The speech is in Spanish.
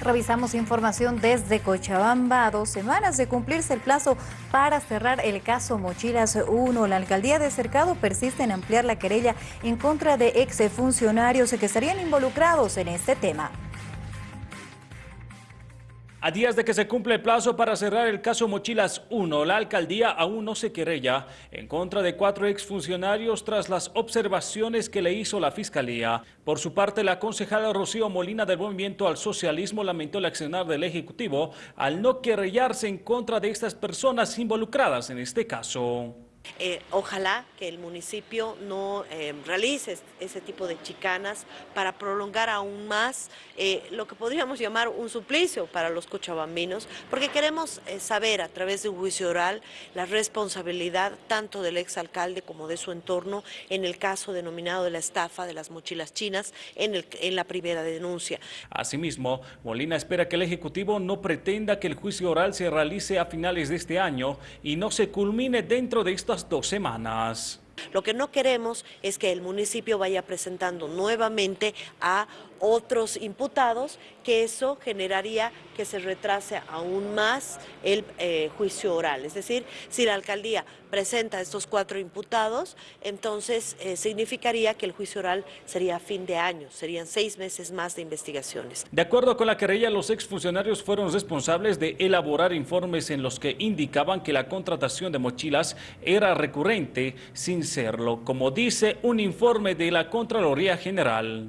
Revisamos información desde Cochabamba. A dos semanas de cumplirse el plazo para cerrar el caso Mochilas 1. La alcaldía de Cercado persiste en ampliar la querella en contra de exfuncionarios que estarían involucrados en este tema. A días de que se cumple el plazo para cerrar el caso Mochilas 1, la alcaldía aún no se querella en contra de cuatro exfuncionarios tras las observaciones que le hizo la Fiscalía. Por su parte, la concejala Rocío Molina del Movimiento al Socialismo lamentó el accionar del Ejecutivo al no querellarse en contra de estas personas involucradas en este caso. Eh, ojalá que el municipio no eh, realice ese tipo de chicanas para prolongar aún más eh, lo que podríamos llamar un suplicio para los cochabambinos, porque queremos saber a través de un juicio oral la responsabilidad tanto del exalcalde como de su entorno en el caso denominado de la estafa de las mochilas chinas en, en la primera denuncia. Asimismo, Molina espera que el Ejecutivo no pretenda que el juicio oral se realice a finales de este año y no se culmine dentro de estas dos semanas. Lo que no queremos es que el municipio vaya presentando nuevamente a otros imputados, que eso generaría que se retrase aún más el eh, juicio oral. Es decir, si la alcaldía presenta a estos cuatro imputados, entonces eh, significaría que el juicio oral sería a fin de año, serían seis meses más de investigaciones. De acuerdo con la querella, los exfuncionarios fueron responsables de elaborar informes en los que indicaban que la contratación de mochilas era recurrente sin como dice un informe de la Contraloría General.